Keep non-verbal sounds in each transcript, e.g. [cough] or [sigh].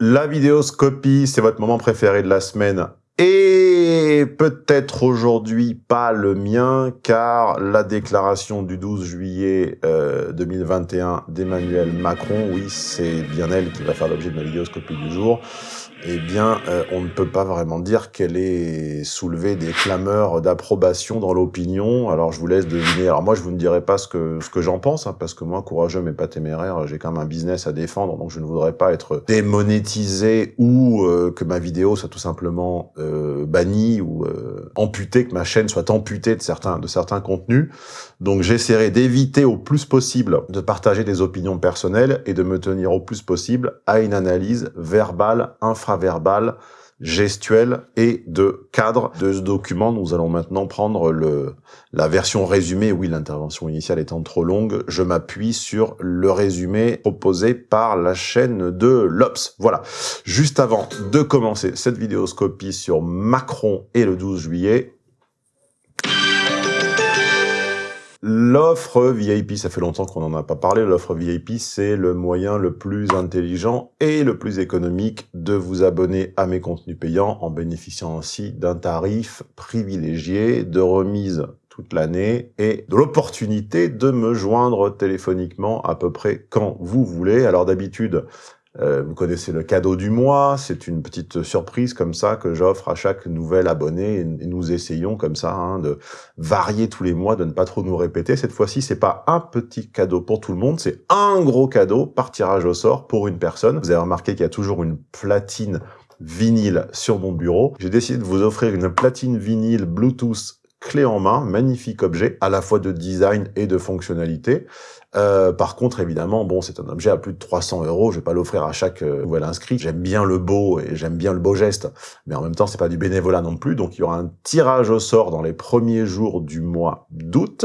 La vidéoscopie, c'est votre moment préféré de la semaine. Et peut-être aujourd'hui pas le mien, car la déclaration du 12 juillet 2021 euh, d'Emmanuel Macron, oui, c'est bien elle qui va faire l'objet de ma vidéoscopie du jour, eh bien, euh, on ne peut pas vraiment dire qu'elle ait soulevé des clameurs d'approbation dans l'opinion. Alors, je vous laisse deviner. Alors, moi, je vous ne dirai pas ce que, ce que j'en pense, hein, parce que moi, courageux mais pas téméraire, j'ai quand même un business à défendre, donc je ne voudrais pas être démonétisé ou euh, que ma vidéo soit tout simplement euh, bannie ou euh, amputée, que ma chaîne soit amputée de certains, de certains contenus. Donc, j'essaierai d'éviter au plus possible de partager des opinions personnelles et de me tenir au plus possible à une analyse verbale, verbal, gestuel et de cadre de ce document. Nous allons maintenant prendre le, la version résumée. Oui, l'intervention initiale étant trop longue, je m'appuie sur le résumé proposé par la chaîne de l'Obs. Voilà. Juste avant de commencer cette vidéoscopie sur Macron et le 12 juillet, L'offre VIP, ça fait longtemps qu'on n'en a pas parlé, l'offre VIP, c'est le moyen le plus intelligent et le plus économique de vous abonner à mes contenus payants en bénéficiant ainsi d'un tarif privilégié, de remise toute l'année et de l'opportunité de me joindre téléphoniquement à peu près quand vous voulez. Alors d'habitude, euh, vous connaissez le cadeau du mois, c'est une petite surprise comme ça que j'offre à chaque nouvel abonné et nous essayons comme ça hein, de varier tous les mois, de ne pas trop nous répéter. Cette fois-ci, c'est pas un petit cadeau pour tout le monde, c'est un gros cadeau par tirage au sort pour une personne. Vous avez remarqué qu'il y a toujours une platine vinyle sur mon bureau. J'ai décidé de vous offrir une platine vinyle Bluetooth clé en main, magnifique objet, à la fois de design et de fonctionnalité. Euh, par contre, évidemment, bon, c'est un objet à plus de 300 euros. Je vais pas l'offrir à chaque euh, nouvel inscrit. J'aime bien le beau et j'aime bien le beau geste, mais en même temps, c'est pas du bénévolat non plus. Donc, il y aura un tirage au sort dans les premiers jours du mois d'août.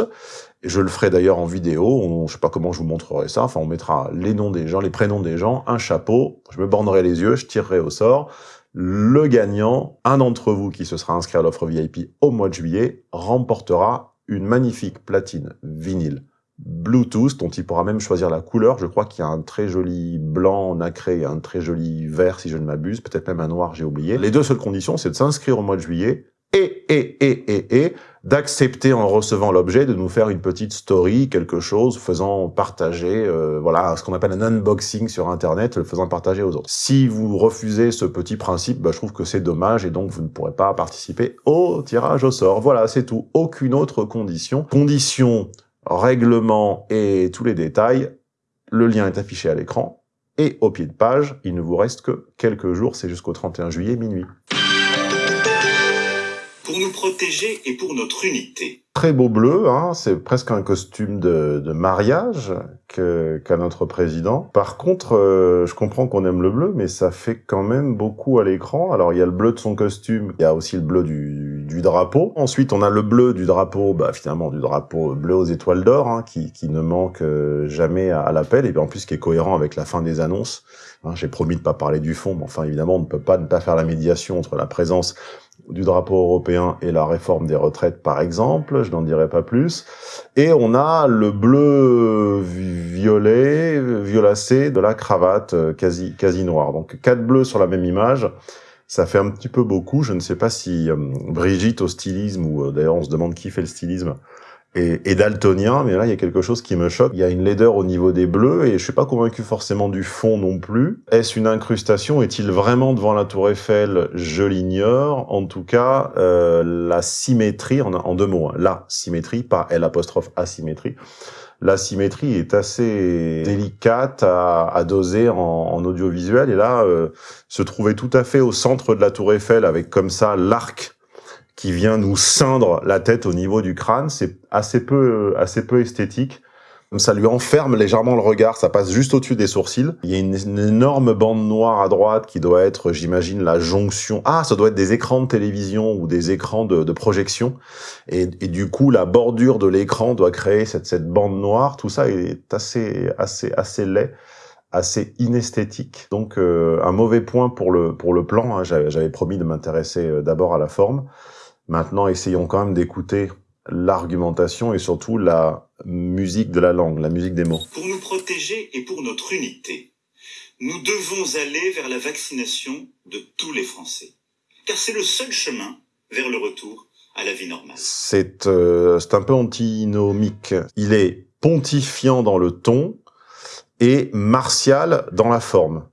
Je le ferai d'ailleurs en vidéo. On, je sais pas comment je vous montrerai ça. Enfin, on mettra les noms des gens, les prénoms des gens, un chapeau. Je me bornerai les yeux, je tirerai au sort. Le gagnant, un d'entre vous qui se sera inscrit à l'offre VIP au mois de juillet, remportera une magnifique platine vinyle Bluetooth, dont il pourra même choisir la couleur. Je crois qu'il y a un très joli blanc nacré et un très joli vert, si je ne m'abuse, peut-être même un noir, j'ai oublié. Les deux seules conditions, c'est de s'inscrire au mois de juillet et, et, et, et, et, d'accepter en recevant l'objet de nous faire une petite story, quelque chose, faisant partager, euh, voilà, ce qu'on appelle un unboxing sur Internet, le faisant partager aux autres. Si vous refusez ce petit principe, bah, je trouve que c'est dommage et donc vous ne pourrez pas participer au tirage au sort. Voilà, c'est tout. Aucune autre condition. Condition règlement et tous les détails, le lien est affiché à l'écran. Et au pied de page, il ne vous reste que quelques jours, c'est jusqu'au 31 juillet minuit. Pour nous protéger et pour notre unité. Très beau bleu, hein, c'est presque un costume de, de mariage qu'a notre président. Par contre, euh, je comprends qu'on aime le bleu, mais ça fait quand même beaucoup à l'écran. Alors il y a le bleu de son costume, il y a aussi le bleu du, du drapeau. Ensuite, on a le bleu du drapeau, bah, finalement du drapeau bleu aux étoiles d'or, hein, qui, qui, ne manque euh, jamais à, l'appel, et bien en plus qui est cohérent avec la fin des annonces. Hein, J'ai promis de pas parler du fond, mais enfin évidemment, on ne peut pas ne pas faire la médiation entre la présence du drapeau européen et la réforme des retraites, par exemple, je n'en dirai pas plus. Et on a le bleu violet, violacé de la cravate euh, quasi, quasi noire. Donc quatre bleus sur la même image, ça fait un petit peu beaucoup. Je ne sais pas si euh, Brigitte au stylisme, ou euh, d'ailleurs on se demande qui fait le stylisme, et, daltonien, mais là il y a quelque chose qui me choque. Il y a une laideur au niveau des bleus et je suis pas convaincu forcément du fond non plus. Est-ce une incrustation? Est-il vraiment devant la Tour Eiffel? Je l'ignore. En tout cas, euh, la symétrie, en, en deux mots, hein, la symétrie, pas L apostrophe asymétrie. La symétrie est assez délicate à, à doser en, en, audiovisuel et là, euh, se trouver tout à fait au centre de la Tour Eiffel avec comme ça l'arc qui vient nous ceindre la tête au niveau du crâne. C'est assez peu, assez peu esthétique. Ça lui enferme légèrement le regard, ça passe juste au-dessus des sourcils. Il y a une, énorme bande noire à droite qui doit être, j'imagine, la jonction. Ah, ça doit être des écrans de télévision ou des écrans de, projection. Et, et, du coup, la bordure de l'écran doit créer cette, cette bande noire. Tout ça est assez, assez, assez laid assez inesthétique. Donc euh, un mauvais point pour le pour le plan. Hein. J'avais promis de m'intéresser euh, d'abord à la forme. Maintenant, essayons quand même d'écouter l'argumentation et surtout la musique de la langue, la musique des mots. Pour nous protéger et pour notre unité, Nous devons aller vers la vaccination de tous les Français, car c'est le seul chemin vers le retour à la vie normale. C'est euh, c'est un peu antinomique. Il est pontifiant dans le ton et martial dans la forme.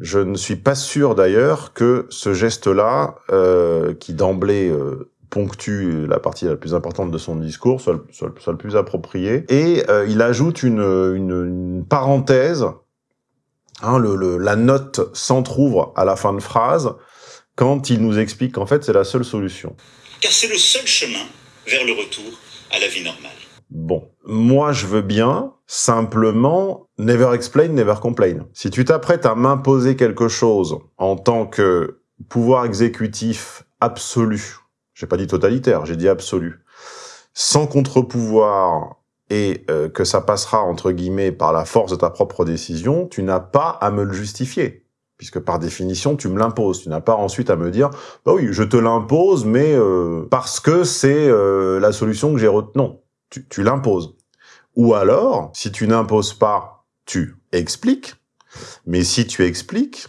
Je ne suis pas sûr d'ailleurs que ce geste-là, euh, qui d'emblée euh, ponctue la partie la plus importante de son discours, soit le, plus approprié. Et euh, il ajoute une, une, parenthèse, hein, la note s'entrouvre à la fin de phrase, quand il nous explique qu'en fait c'est la seule solution. Car c'est le seul chemin vers le retour à la vie normale. Bon, moi je veux bien, simplement, never explain, never complain. Si tu t'apprêtes à m'imposer quelque chose en tant que pouvoir exécutif absolu, j'ai pas dit totalitaire, j'ai dit absolu, sans contre-pouvoir et euh, que ça passera entre guillemets par la force de ta propre décision, tu n'as pas à me le justifier. Puisque par définition, tu me l'imposes. Tu n'as pas ensuite à me dire, bah oui, je te l'impose, mais euh, parce que c'est euh, la solution que j'ai retenue. Tu, l'imposes. Ou alors, si tu n'imposes pas, tu expliques. Mais si tu expliques,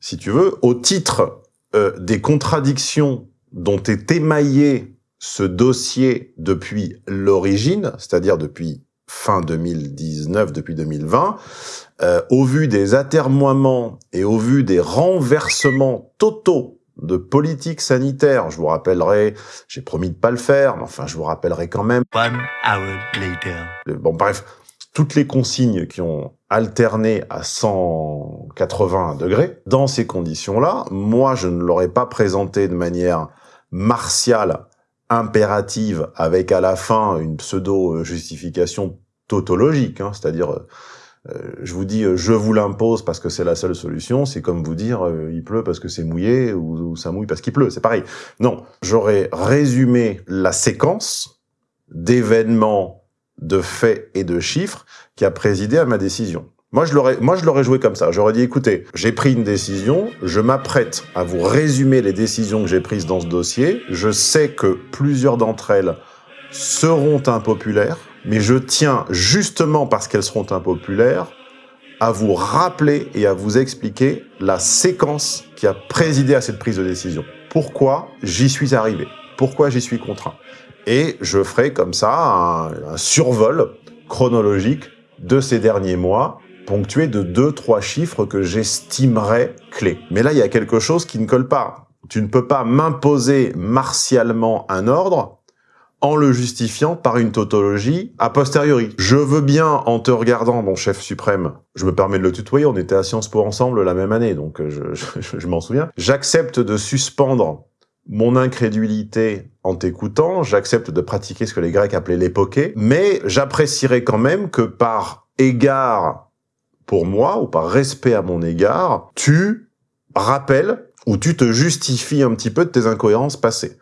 si tu veux, au titre euh, des contradictions dont est émaillé ce dossier depuis l'origine, c'est-à-dire depuis fin 2019, depuis 2020, euh, au vu des atermoiements et au vu des renversements totaux de politique sanitaire, je vous rappellerai, j'ai promis de pas le faire, mais enfin je vous rappellerai quand même, One hour later. le- Bon, bref, toutes les consignes qui ont alterné à 180 degrés, dans ces conditions-là, moi, je ne l'aurais pas présenté de manière martiale, impérative, avec à la fin une pseudo-justification tautologique, hein, c'est-à-dire, euh, euh, je vous dis, euh, je vous l'impose parce que c'est la seule solution, c'est comme vous dire, euh, il pleut parce que c'est mouillé, ou, ou ça mouille parce qu'il pleut, c'est pareil. Non, j'aurais résumé la séquence d'événements, de faits et de chiffres qui a présidé à ma décision. Moi, je l'aurais, moi, je l'aurais joué comme ça. J'aurais dit, écoutez, j'ai pris une décision, je m'apprête à vous résumer les décisions que j'ai prises dans ce dossier. Je sais que plusieurs d'entre elles seront impopulaires, mais je tiens, justement parce qu'elles seront impopulaires, à vous rappeler et à vous expliquer la séquence qui a présidé à cette prise de décision. Pourquoi j'y suis arrivé? Pourquoi j'y suis contraint? Et je ferai comme ça un, survol chronologique de ces derniers mois, ponctué de deux, trois chiffres que j'estimerais clés. Mais là, il y a quelque chose qui ne colle pas. Tu ne peux pas m'imposer martialement un ordre en le justifiant par une tautologie a posteriori. Je veux bien, en te regardant, mon chef suprême, je me permets de le tutoyer, on était à Sciences Po ensemble la même année, donc euh, je, [laughs] je- je m'en souviens. J'accepte de suspendre mon incrédulité en t'écoutant, j'accepte de pratiquer ce que les Grecs appelaient l'époquée, mais j'apprécierais quand même que par égard pour moi, ou par respect à mon égard, tu rappelles ou tu te justifies un petit peu de tes incohérences passées.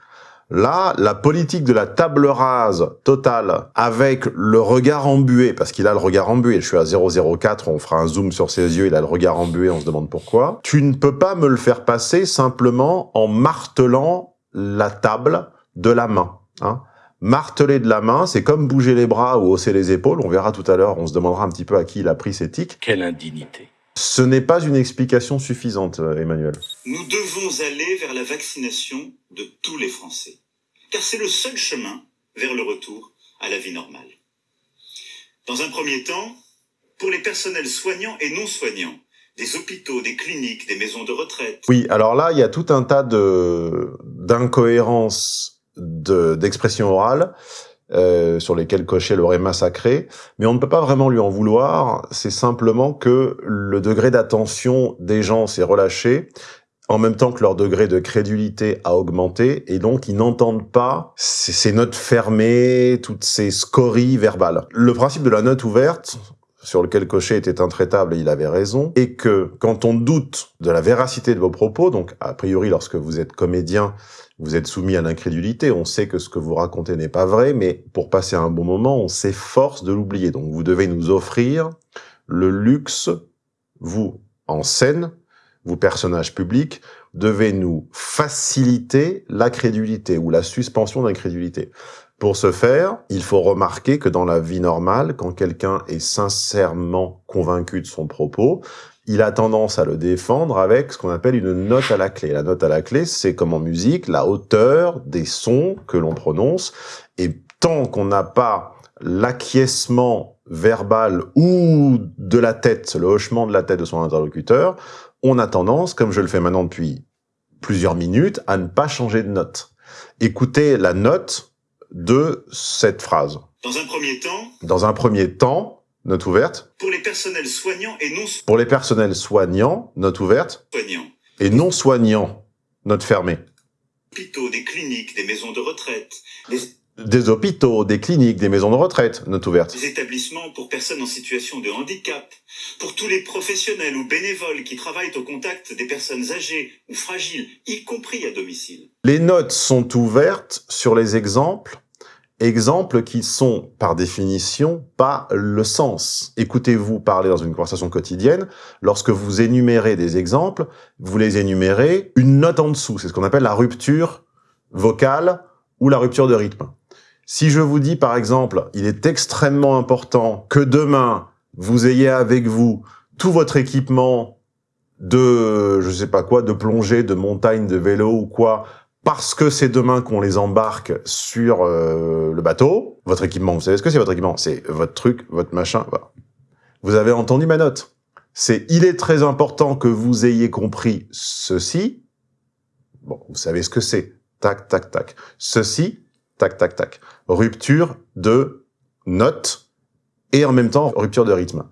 Là, la politique de la table rase totale avec le regard embué, parce qu'il a le regard embué, je suis à 004, on fera un zoom sur ses yeux, il a le regard embué, on se demande pourquoi. Tu ne peux pas me le faire passer simplement en martelant la table de la main. Hein. Marteler de la main, c'est comme bouger les bras ou hausser les épaules, on verra tout à l'heure, on se demandera un petit peu à qui il a pris ces tics. Quelle indignité. Ce n'est pas une explication suffisante, euh, Emmanuel. Nous devons aller vers la vaccination de tous les Français, car c'est le seul chemin vers le retour à la vie normale. Dans un premier temps, pour les personnels soignants et non soignants, des hôpitaux, des cliniques, des maisons de retraite, Oui, alors là, il y a tout un tas de d'incohérences de- d'expression orale euh, sur lesquelles Cochet l'aurait massacré, mais on ne peut pas vraiment lui en vouloir. C'est simplement que le degré d'attention des gens s'est relâché en même temps que leur degré de crédulité a augmenté, et donc ils n'entendent pas ces, notes fermées, toutes ces scories verbales. Le principe de la note ouverte, sur lequel Cochet était intraitable et il avait raison, est que quand on doute de la véracité de vos propos, donc a priori lorsque vous êtes comédien, vous êtes soumis à l'incrédulité, on sait que ce que vous racontez n'est pas vrai, mais pour passer un bon moment, on s'efforce de l'oublier. Donc vous devez nous offrir le luxe, vous, en scène, vous personnages publics, devez nous faciliter la crédulité ou la suspension d'incrédulité. Pour ce faire, il faut remarquer que dans la vie normale, quand quelqu'un est sincèrement convaincu de son propos, il a tendance à le défendre avec ce qu'on appelle une note à la clé. La note à la clé, c'est comme en musique, la hauteur des sons que l'on prononce. Et tant qu'on n'a pas l'acquiescement verbal ou de la tête, le hochement de la tête de son interlocuteur, on a tendance, comme je le fais maintenant depuis plusieurs minutes, à ne pas changer de note. Écoutez la note de cette phrase. Dans un premier temps, Dans un premier temps, note ouverte. pour les personnels soignants et non Pour les personnels soignants, note ouverte. soignants, Et non soignants, note fermée. hôpitaux, des cliniques, des maisons de retraite, les, Des hôpitaux, des cliniques, des maisons de retraite, note ouverte. des établissements pour personnes en situation de handicap, pour tous les professionnels ou bénévoles qui travaillent au contact des personnes âgées ou fragiles, y compris à domicile. Les notes sont ouvertes sur les exemples, exemples qui sont, par définition, pas le sens. Écoutez-vous parler dans une conversation quotidienne, lorsque vous énumérez des exemples, vous les énumérez une note en dessous. C'est ce qu'on appelle la rupture vocale ou la rupture de rythme. Si je vous dis, par exemple, il est extrêmement important que demain, vous ayez avec vous tout votre équipement de, je sais pas quoi, de plongée, de montagne, de vélo ou quoi, parce que c'est demain qu'on les embarque sur euh, le bateau. Votre équipement, vous savez ce que c'est votre équipement? C'est votre truc, votre machin. Vous avez entendu ma note. C'est il est très important que vous ayez compris ceci. Bon, vous savez ce que c'est. Tac, tac, tac. Ceci, tac, tac, tac. Rupture de note et en même temps rupture de rythme.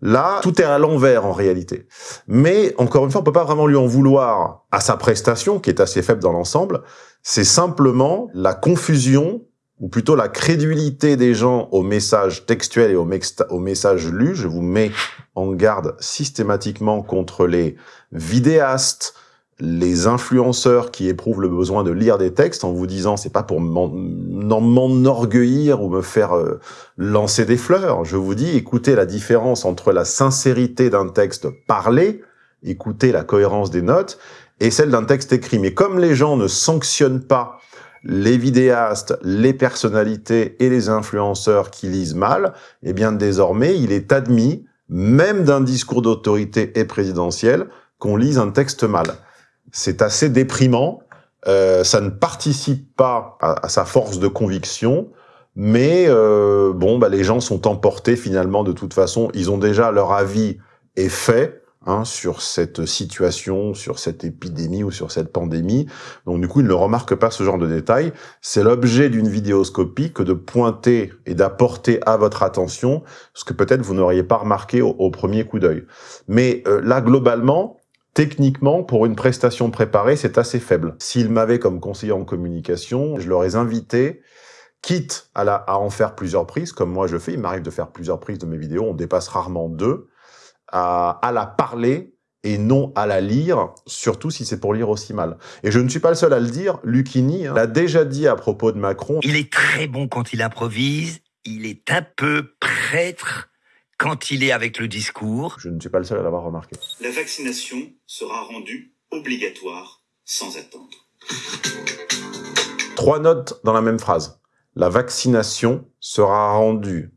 Là, tout est à l'envers en réalité. Mais encore une fois, on peut pas vraiment lui en vouloir à sa prestation, qui est assez faible dans l'ensemble. C'est simplement la confusion, ou plutôt la crédulité des gens au message textuel et au, au message lu. Je vous mets en garde systématiquement contre les vidéastes, les influenceurs qui éprouvent le besoin de lire des textes en vous disant c'est pas pour m'enorgueillir ou me faire euh, lancer des fleurs. Je vous dis, écoutez la différence entre la sincérité d'un texte parlé, écoutez la cohérence des notes, et celle d'un texte écrit. Mais comme les gens ne sanctionnent pas les vidéastes, les personnalités et les influenceurs qui lisent mal, eh bien désormais, il est admis, même d'un discours d'autorité et présidentiel, qu'on lise un texte mal. C'est assez déprimant. Euh, ça ne participe pas à, sa force de conviction, mais euh, bon, bah, les gens sont emportés finalement de toute façon. Ils ont déjà leur avis est fait hein, sur cette situation, sur cette épidémie ou sur cette pandémie. Donc du coup, ils ne remarquent pas ce genre de détails. C'est l'objet d'une vidéoscopie que de pointer et d'apporter à votre attention ce que peut-être vous n'auriez pas remarqué au, au premier coup d'œil. Mais euh, là, globalement, techniquement, pour une prestation préparée, c'est assez faible. S'ils m'avaient comme conseiller en communication, je leur ai invité, quitte à, en faire plusieurs prises, comme moi je fais, il m'arrive de faire plusieurs prises de mes vidéos, on dépasse rarement deux, à, la parler et non à la lire, surtout si c'est pour lire aussi mal. Et je ne suis pas le seul à le dire, Lucchini hein, l'a déjà dit à propos de Macron, Il est très bon quand il improvise, il est un peu prêtre quand il est avec le discours. je ne suis pas le seul à l'avoir remarqué. La vaccination sera rendue obligatoire sans attendre. Trois notes dans la même phrase. La vaccination sera rendue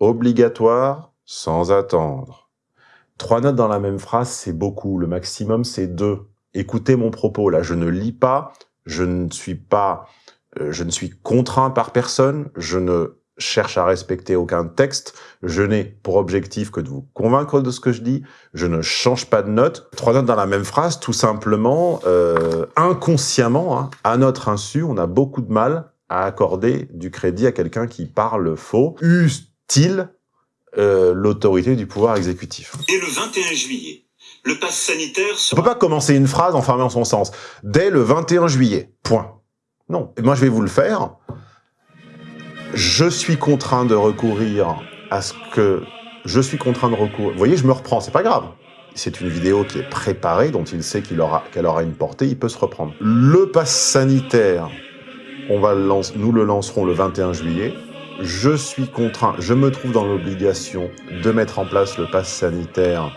obligatoire sans attendre. Trois notes dans la même phrase, c'est beaucoup. Le maximum, c'est deux. Écoutez mon propos. Là, je ne lis pas. Je ne suis pas, euh, je ne suis contraint par personne. Je ne cherche à respecter aucun texte. Je n'ai pour objectif que de vous convaincre de ce que je dis. Je ne change pas de note. Trois notes dans la même phrase, tout simplement, euh, inconsciemment, hein, à notre insu, on a beaucoup de mal à accorder du crédit à quelqu'un qui parle faux. Use-t-il euh, l'autorité du pouvoir exécutif? Dès le 21 juillet, le pass sanitaire On sera peut pas commencer une phrase en fermant son sens. Dès le 21 juillet. Point. Non. Et moi, je vais vous le faire. Je suis contraint de recourir à ce que je suis contraint de recourir. Vous voyez, je me reprends. C'est pas grave. C'est une vidéo qui est préparée, dont il sait qu'il aura, qu'elle aura une portée. Il peut se reprendre. Le pass sanitaire, on va nous le lancerons le 21 juillet. Je suis contraint, je me trouve dans l'obligation de mettre en place le pass sanitaire.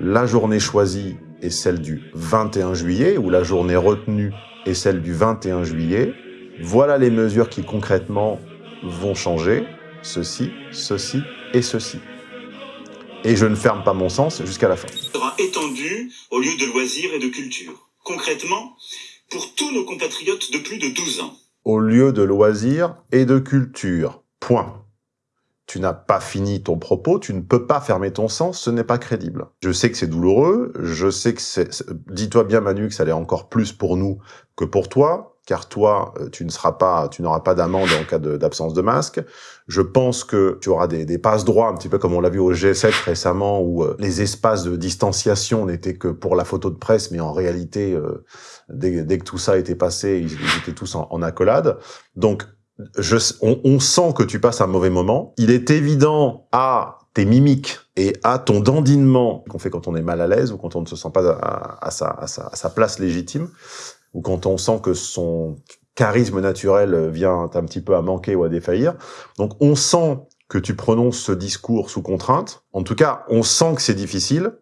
La journée choisie est celle du 21 juillet, ou la journée retenue est celle du 21 juillet. Voilà les mesures qui concrètement vont changer. Ceci, ceci et ceci. et je ne ferme pas mon sens jusqu'à la fin. sera étendu au lieu de loisirs et de culture. Concrètement, pour tous nos compatriotes de plus de 12 ans. Au lieu de loisirs et de culture. Point tu n'as pas fini ton propos, tu ne peux pas fermer ton sens, ce n'est pas crédible. Je sais que c'est douloureux, je sais que c'est... Dis-toi bien Manu que ça l'est encore plus pour nous que pour toi, car toi, euh, tu ne seras pas, tu n'auras pas d'amende en cas d'absence de, masque. Je pense que tu auras des, passes droits, un petit peu comme on l'a vu au G7 récemment, où euh, les espaces de distanciation n'étaient que pour la photo de presse, mais en réalité, euh, dès, que tout ça était passé, ils, étaient tous en, accolade. Donc, je, on, sent que tu passes un mauvais moment. Il est évident à tes mimiques et à ton dandinement qu'on fait quand on est mal à l'aise ou quand on ne se sent pas à, sa, à, sa, place légitime ou quand on sent que son charisme naturel vient un petit peu à manquer ou à défaillir. Donc on sent que tu prononces ce discours sous contrainte. En tout cas, on sent que c'est difficile.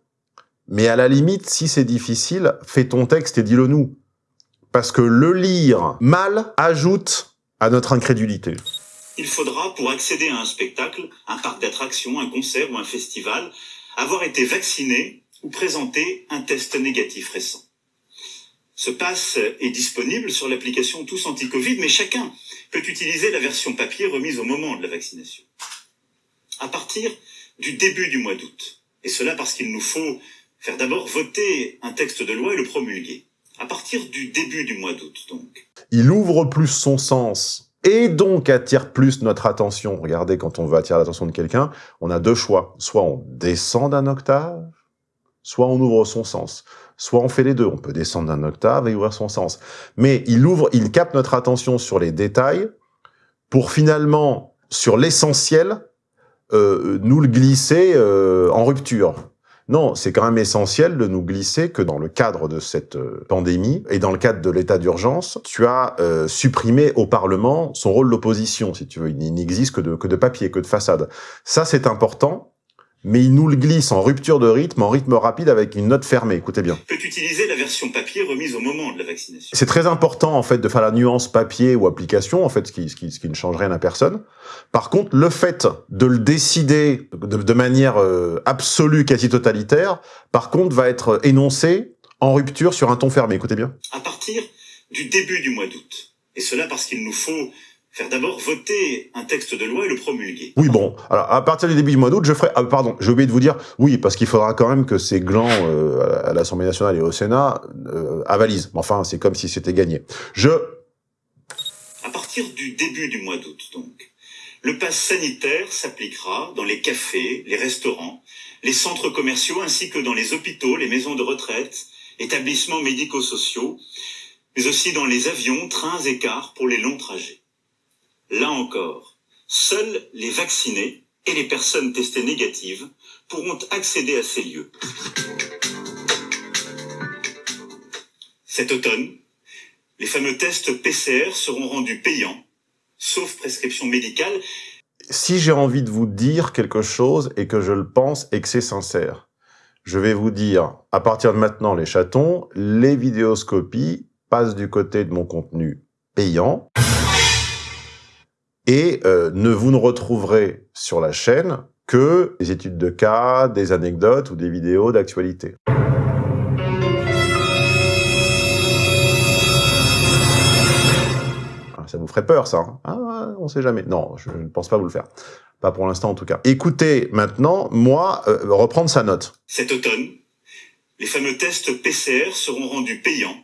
Mais à la limite, si c'est difficile, fais ton texte et dis-le nous. Parce que le lire mal ajoute à notre incrédulité. Il faudra, pour accéder à un spectacle, un parc d'attractions, un concert ou un festival, avoir été vacciné ou présenter un test négatif récent. Ce pass est disponible sur l'application Tous Anti-Covid, mais chacun peut utiliser la version papier remise au moment de la vaccination. À partir du début du mois d'août, et cela parce qu'il nous faut faire d'abord voter un texte de loi et le promulguer. À partir du début du mois d'août, donc. Il ouvre plus son sens et donc attire plus notre attention. Regardez, quand on veut attirer l'attention de quelqu'un, on a deux choix. Soit on descend d'un octave, soit on ouvre son sens. Soit on fait les deux. On peut descendre d'un octave et ouvrir son sens. Mais il ouvre, il capte notre attention sur les détails pour finalement, sur l'essentiel, euh, nous le glisser euh, en rupture. Non, c'est quand même essentiel de nous glisser que dans le cadre de cette euh, pandémie et dans le cadre de l'état d'urgence, tu as euh, supprimé au Parlement son rôle d'opposition, si tu veux. Il n'existe que de, que de papier, que de façade. Ça, c'est important mais il nous le glisse en rupture de rythme, en rythme rapide avec une note fermée. Écoutez bien. Peut utiliser la version papier remise au moment de la vaccination. C'est très important en fait de faire la nuance papier ou application, en fait, ce qui, ce qui, ce qui ne change rien à personne. Par contre, le fait de le décider de, de manière euh, absolue, quasi totalitaire, par contre, va être énoncé en rupture sur un ton fermé. Écoutez bien. À partir du début du mois d'août, et cela parce qu'il nous faut faire d'abord voter un texte de loi et le promulguer. Oui, bon. Alors, à partir du début du mois d'août, je ferai... Ah, pardon, j'ai oublié de vous dire, oui, parce qu'il faudra quand même que ces glands euh, à l'Assemblée nationale et au Sénat euh, avalisent. Enfin, c'est comme si c'était gagné. Je... À partir du début du mois d'août, donc, le pass sanitaire s'appliquera dans les cafés, les restaurants, les centres commerciaux, ainsi que dans les hôpitaux, les maisons de retraite, établissements médico-sociaux, mais aussi dans les avions, trains et cars pour les longs trajets. Là encore, seuls les vaccinés et les personnes testées négatives pourront accéder à ces lieux. Cet automne, les fameux tests PCR seront rendus payants, sauf prescription médicale. Si j'ai envie de vous dire quelque chose et que je le pense et que c'est sincère, je vais vous dire, à partir de maintenant, les chatons, les vidéoscopies passent du côté de mon contenu payant. Et euh, ne vous ne retrouverez sur la chaîne que des études de cas, des anecdotes ou des vidéos d'actualité. Ah, ça vous ferait peur, ça hein? Ah, on sait jamais. Non, je ne pense pas vous le faire. Pas pour l'instant, en tout cas. Écoutez, maintenant, moi, euh, reprendre sa note. Cet automne, les fameux tests PCR seront rendus payants,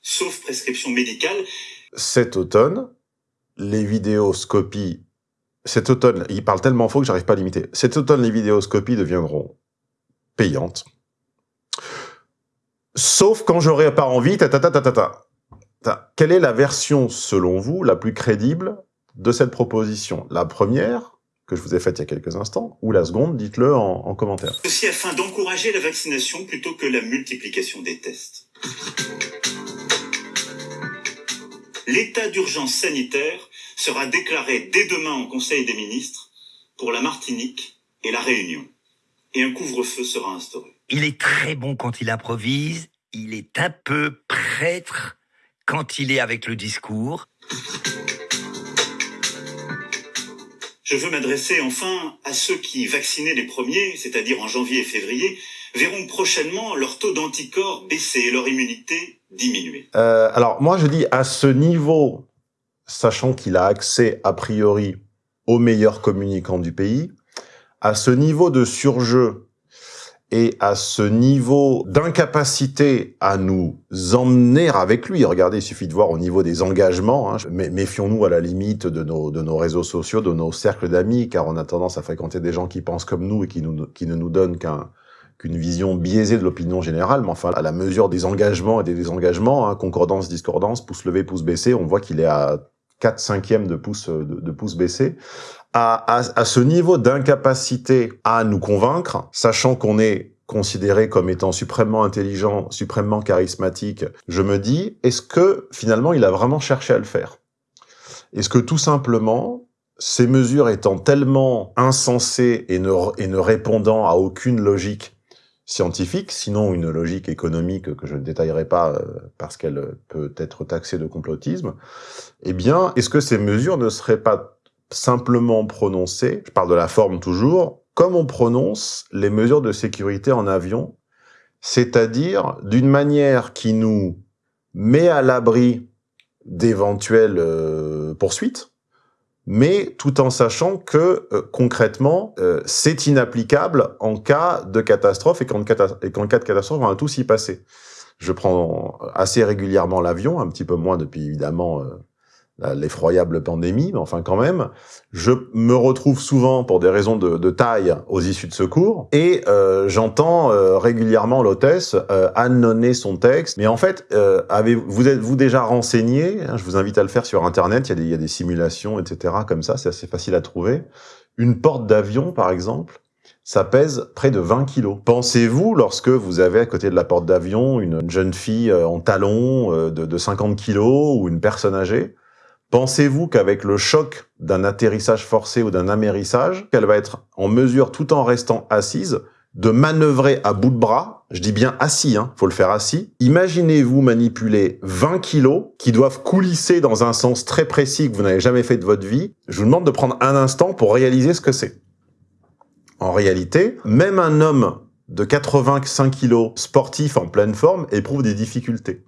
sauf prescription médicale. Cet automne, les vidéoscopies, cet automne, il parle tellement faux que j'arrive pas à limiter. Cet automne, les vidéoscopies deviendront payantes. Sauf quand j'aurai pas envie, ta, ta, ta, ta, ta, Quelle est la version, selon vous, la plus crédible de cette proposition? La première, que je vous ai faite il y a quelques instants, ou la seconde, dites-le en, en commentaire. Ceci afin d'encourager la vaccination plutôt que la multiplication des tests l'état d'urgence sanitaire sera déclaré dès demain en Conseil des ministres pour la Martinique et la Réunion. Et un couvre-feu sera instauré. Il est très bon quand il improvise, il est un peu prêtre quand il est avec le discours. Je veux m'adresser enfin à ceux qui, vaccinés les premiers, c'est-à-dire en janvier et février, verront prochainement leur taux d'anticorps baisser et leur immunité diminuer. Euh, alors moi je dis à ce niveau, sachant qu'il a accès a priori aux meilleurs communicants du pays, à ce niveau de surjeu et à ce niveau d'incapacité à nous emmener avec lui, regardez, il suffit de voir au niveau des engagements, hein, méfions-nous à la limite de nos, de nos réseaux sociaux, de nos cercles d'amis, car on a tendance à fréquenter des gens qui pensent comme nous et qui, nous, qui ne nous donnent qu'un qu'une vision biaisée de l'opinion générale, mais enfin, à la mesure des engagements et des désengagements, hein, concordance, discordance, pouce levé, pouce baissé, on voit qu'il est à 4 cinquièmes de pouce, de, de pouce baissé. À, ce niveau d'incapacité à nous convaincre, sachant qu'on est considéré comme étant suprêmement intelligent, suprêmement charismatique, je me dis, est-ce que finalement il a vraiment cherché à le faire? Est-ce que tout simplement, ces mesures étant tellement insensées et ne répondant à aucune logique scientifique, sinon une logique économique que je ne détaillerai pas euh, parce qu'elle peut être taxée de complotisme, eh bien, est-ce que ces mesures ne seraient pas simplement prononcées, je parle de la forme toujours, comme on prononce les mesures de sécurité en avion, c'est-à-dire d'une manière qui nous met à l'abri d'éventuelles euh, poursuites, mais tout en sachant que euh, concrètement, euh, c'est inapplicable en cas de catastrophe et qu'en cas de catastrophe, on va tous y passer. Je prends assez régulièrement l'avion, un petit peu moins depuis évidemment l'effroyable pandémie, mais enfin quand même, je me retrouve souvent pour des raisons de, taille aux issues de secours et euh, j'entends euh, régulièrement l'hôtesse euh, annonner son texte. Mais en fait, euh, avez vous êtes-vous déjà renseigné hein, Je vous invite à le faire sur Internet. Il y a des, y a des simulations, etc. Comme ça, c'est assez facile à trouver. Une porte d'avion, par exemple, ça pèse près de 20 kilos. Pensez-vous, lorsque vous avez à côté de la porte d'avion une jeune fille euh, en talons de, de 50 kilos ou une personne âgée, Pensez-vous qu'avec le choc d'un atterrissage forcé ou d'un amérissage, qu'elle va être en mesure, tout en restant assise, de manœuvrer à bout de bras, je dis bien assis, hein, faut le faire assis. Imaginez-vous manipuler 20 kilos qui doivent coulisser dans un sens très précis que vous n'avez jamais fait de votre vie. Je vous demande de prendre un instant pour réaliser ce que c'est. En réalité, même un homme de 85 kilos sportif en pleine forme éprouve des difficultés.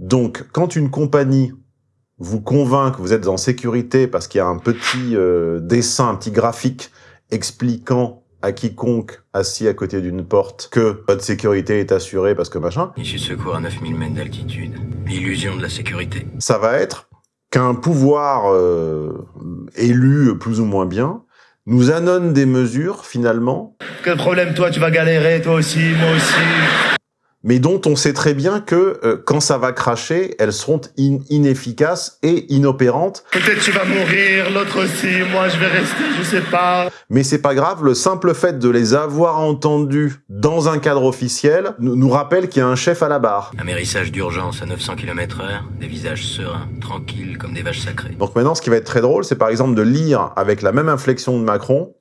Donc, quand une compagnie vous convainc que vous êtes en sécurité parce qu'il y a un petit euh, dessin, un petit graphique expliquant à quiconque assis à côté d'une porte que votre sécurité est assurée parce que machin. Issue de secours à 9000 mètres d'altitude. L'illusion de la sécurité. Ça va être qu'un pouvoir euh, élu plus ou moins bien nous annonce des mesures finalement. Quel problème toi tu vas galérer toi aussi, moi aussi mais dont on sait très bien que euh, quand ça va cracher, elles seront inefficaces et inopérantes. Peut-être tu vas mourir, l'autre aussi, moi je vais rester, je sais pas. Mais c'est pas grave, le simple fait de les avoir entendus dans un cadre officiel nous rappelle qu'il y a un chef à la barre. Amérissage d'urgence à 900 km heure, des visages sereins, tranquilles comme des vaches sacrées. Donc maintenant, ce qui va être très drôle, c'est par exemple de lire avec la même inflexion de Macron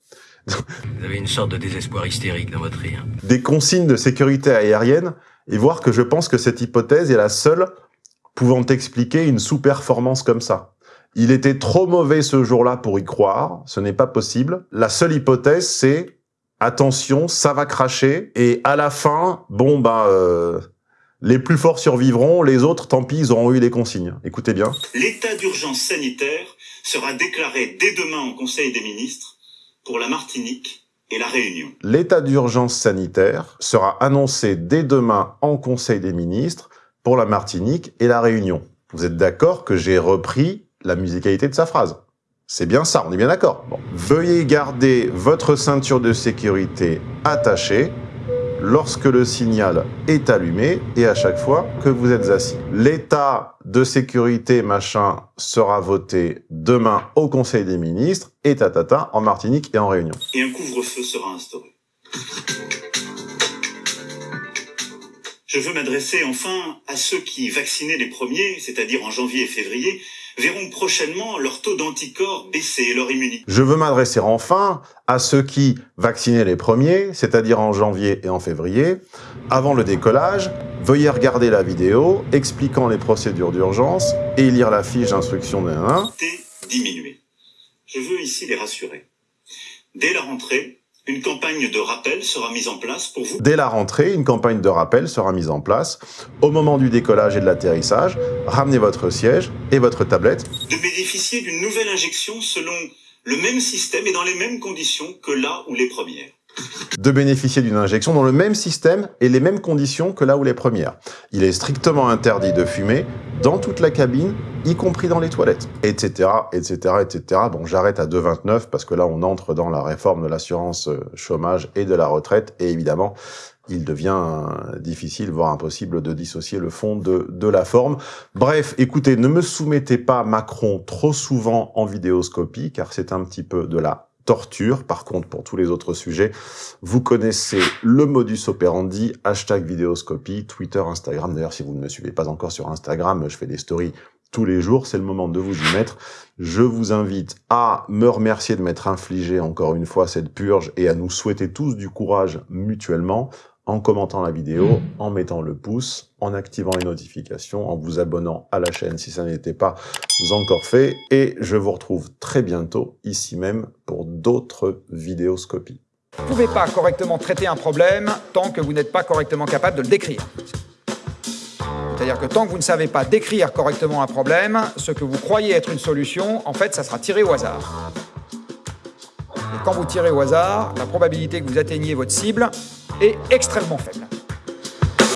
vous avez une sorte de désespoir hystérique dans votre rire. Des consignes de sécurité aérienne et voir que je pense que cette hypothèse est la seule pouvant expliquer une sous-performance comme ça. Il était trop mauvais ce jour-là pour y croire, ce n'est pas possible. La seule hypothèse, c'est attention, ça va cracher, et à la fin, bon, bah, euh, les plus forts survivront, les autres, tant pis, ils auront eu les consignes. Écoutez bien. L'état d'urgence sanitaire sera déclaré dès demain en Conseil des ministres pour la Martinique L'état d'urgence sanitaire sera annoncé dès demain en Conseil des ministres pour la Martinique et la Réunion. Vous êtes d'accord que j'ai repris la musicalité de sa phrase? C'est bien ça, on est bien d'accord. Veuillez garder votre ceinture de sécurité attachée lorsque le signal est allumé et à chaque fois que vous êtes assis. L'état de sécurité machin sera voté demain au Conseil des ministres et tatata en Martinique et en Réunion. Et un couvre-feu sera instauré. Je veux m'adresser enfin à ceux qui, vaccinés les premiers, c'est-à-dire en janvier et février, verront prochainement leur taux d'anticorps baisser et leur immunité. Je veux m'adresser enfin à ceux qui, vaccinés les premiers, c'est-à-dire en janvier et en février, avant le décollage, veuillez regarder la vidéo expliquant les procédures d'urgence et lire la fiche d'instruction de 1. diminuer. Je veux ici les rassurer. Dès la rentrée, une campagne de rappel sera mise en place pour vous. Dès la rentrée, une campagne de rappel sera mise en place. Au moment du décollage et de l'atterrissage, ramenez votre siège et votre tablette. De bénéficier d'une nouvelle injection selon le même système et dans les mêmes conditions que là où les premières de bénéficier d'une injection dans le même système et les mêmes conditions que là où les premières. Il est strictement interdit de fumer dans toute la cabine, y compris dans les toilettes, etc., etc., etc. Bon, j'arrête à 2,29 parce que là, on entre dans la réforme de l'assurance euh, chômage et de la retraite, et évidemment, il devient euh, difficile, voire impossible de dissocier le fond de, de la forme. Bref, écoutez, ne me soumettez pas Macron trop souvent en vidéoscopie, car c'est un petit peu de la torture. Par contre, pour tous les autres sujets, vous connaissez le modus operandi, hashtag vidéoscopie, Twitter, Instagram. D'ailleurs, si vous ne me suivez pas encore sur Instagram, je fais des stories tous les jours, c'est le moment de vous y mettre. Je vous invite à me remercier de m'être infligé encore une fois cette purge et à nous souhaiter tous du courage mutuellement en commentant la vidéo, en mettant le pouce, en activant les notifications, en vous abonnant à la chaîne si ça n'était pas encore fait. Et je vous retrouve très bientôt ici même pour d'autres vidéoscopies. Vous ne pouvez pas correctement traiter un problème tant que vous n'êtes pas correctement capable de le décrire. C'est-à-dire que tant que vous ne savez pas décrire correctement un problème, ce que vous croyez être une solution, en fait, ça sera tiré au hasard. Quand vous tirez au hasard, la probabilité que vous atteigniez votre cible est extrêmement faible.